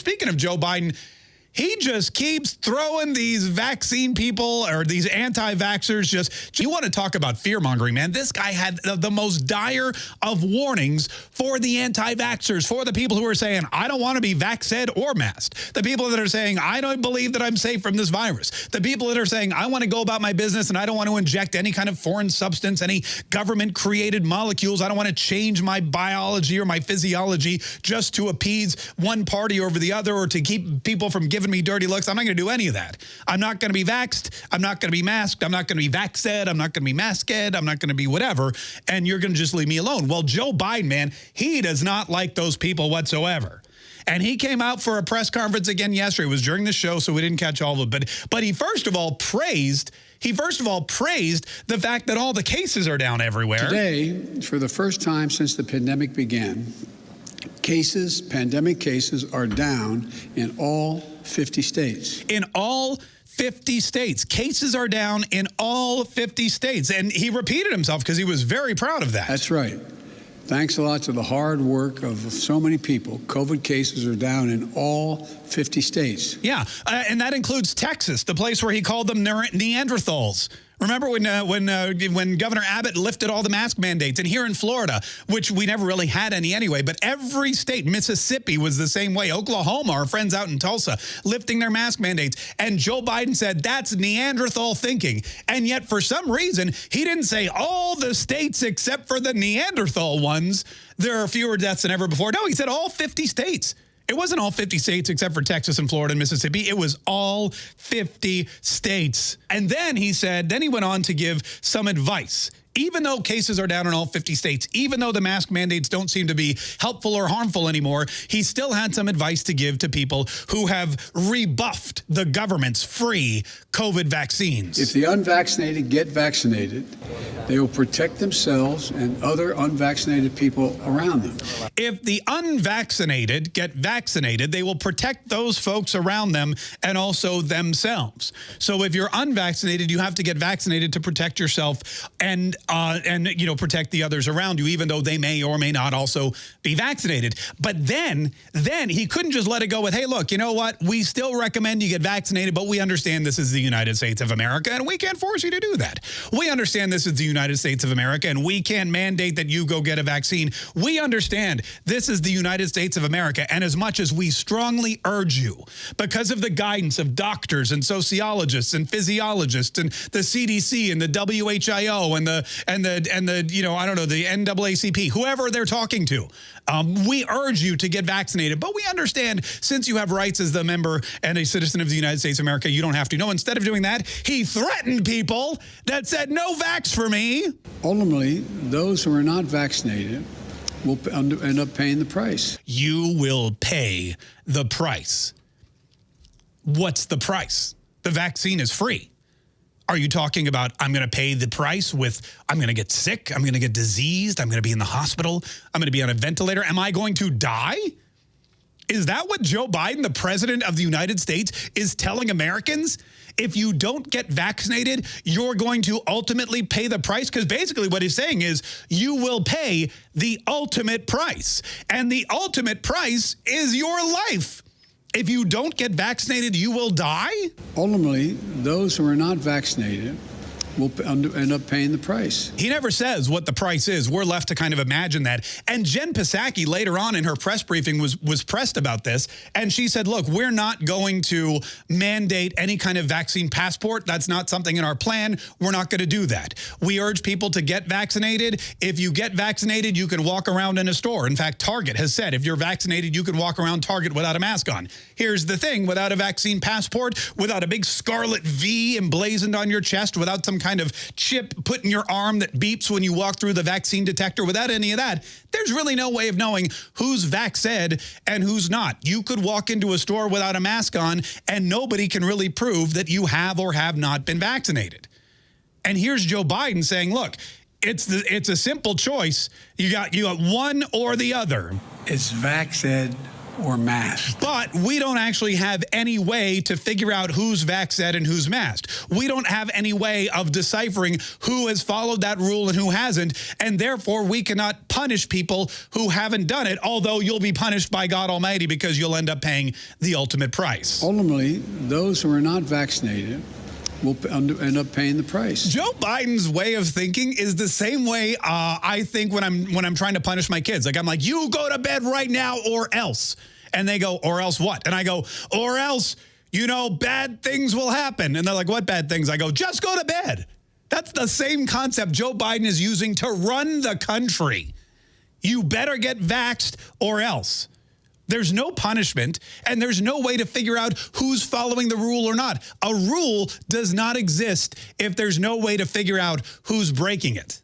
Speaking of Joe Biden, he just keeps throwing these vaccine people or these anti-vaxxers just, you want to talk about fear-mongering, man. This guy had the, most dire of warnings for the anti-vaxxers, for the people who are saying, I don't want to be vaxxed or masked. The people that are saying, I don't believe that I'm safe from this virus. The people that are saying, I want to go about my business and I don't want to inject any kind of foreign substance, any government-created molecules. I don't want to change my biology or my physiology just to appease one party over the other or to keep people from giving giving me dirty looks. I'm not going to do any of that. I'm not going to be vaxxed. I'm not going to be masked. I'm not going to be vaxxed. I'm not going to be masked. I'm not going to be whatever. And you're going to just leave me alone. Well, Joe Biden, man, he does not like those people whatsoever. And he came out for a press conference again yesterday. It was during the show, so we didn't catch all of it. But, but he first of all praised he first of all praised the fact that all the cases are down everywhere. Today, for the first time since the pandemic began, cases, pandemic cases, are down in all 50 states. In all 50 states. Cases are down in all 50 states. And he repeated himself because he was very proud of that. That's right. Thanks a lot to the hard work of so many people. COVID cases are down in all 50 states. Yeah, uh, and that includes Texas, the place where he called them Neanderthals. Remember when uh, when uh, when Governor Abbott lifted all the mask mandates, and here in Florida, which we never really had any anyway, but every state, Mississippi was the same way. Oklahoma, our friends out in Tulsa, lifting their mask mandates, and Joe Biden said that's Neanderthal thinking, and yet for some reason he didn't say all the states except for the Neanderthal ones. There are fewer deaths than ever before. No, he said all 50 states. It wasn't all 50 states except for Texas and Florida and Mississippi. It was all 50 states. And then he said, then he went on to give some advice even though cases are down in all 50 states, even though the mask mandates don't seem to be helpful or harmful anymore, he still had some advice to give to people who have rebuffed the government's free COVID vaccines. If the unvaccinated get vaccinated, they will protect themselves and other unvaccinated people around them. If the unvaccinated get vaccinated, they will protect those folks around them and also themselves. So if you're unvaccinated, you have to get vaccinated to protect yourself and uh, and, you know, protect the others around you, even though they may or may not also be vaccinated. But then, then he couldn't just let it go with, hey, look, you know what? We still recommend you get vaccinated, but we understand this is the United States of America, and we can't force you to do that. We understand this is the United States of America, and we can't mandate that you go get a vaccine. We understand this is the United States of America, and as much as we strongly urge you, because of the guidance of doctors and sociologists and physiologists and the CDC and the WHO and the and the and the you know I don't know the NAACP, whoever they're talking to. Um, we urge you to get vaccinated, but we understand since you have rights as the member and a citizen of the United States of America, you don't have to. No, instead of doing that, he threatened people that said no vax for me. Ultimately, those who are not vaccinated will end up paying the price. You will pay the price. What's the price? The vaccine is free. Are you talking about I'm going to pay the price with I'm going to get sick, I'm going to get diseased, I'm going to be in the hospital, I'm going to be on a ventilator, am I going to die? Is that what Joe Biden, the president of the United States, is telling Americans? If you don't get vaccinated, you're going to ultimately pay the price? Because basically what he's saying is you will pay the ultimate price. And the ultimate price is your life if you don't get vaccinated, you will die? Ultimately, those who are not vaccinated will end up paying the price. He never says what the price is. We're left to kind of imagine that. And Jen Psaki later on in her press briefing was was pressed about this. And she said, look, we're not going to mandate any kind of vaccine passport. That's not something in our plan. We're not going to do that. We urge people to get vaccinated. If you get vaccinated, you can walk around in a store. In fact, Target has said if you're vaccinated, you can walk around Target without a mask on. Here's the thing. Without a vaccine passport, without a big scarlet V emblazoned on your chest, without some kind of chip put in your arm that beeps when you walk through the vaccine detector. Without any of that, there's really no way of knowing who's vaxed and who's not. You could walk into a store without a mask on and nobody can really prove that you have or have not been vaccinated. And here's Joe Biden saying, look, it's the it's a simple choice. You got you got one or the other. It's vax or masked. But we don't actually have any way to figure out who's vaxxed and who's masked. We don't have any way of deciphering who has followed that rule and who hasn't. And therefore, we cannot punish people who haven't done it, although you'll be punished by God Almighty because you'll end up paying the ultimate price. Ultimately, those who are not vaccinated will end up paying the price. Joe Biden's way of thinking is the same way uh, I think when I'm when I'm trying to punish my kids. Like I'm like, you go to bed right now or else. And they go, or else what? And I go, or else, you know, bad things will happen. And they're like, what bad things? I go, just go to bed. That's the same concept Joe Biden is using to run the country. You better get vaxxed or else. There's no punishment, and there's no way to figure out who's following the rule or not. A rule does not exist if there's no way to figure out who's breaking it.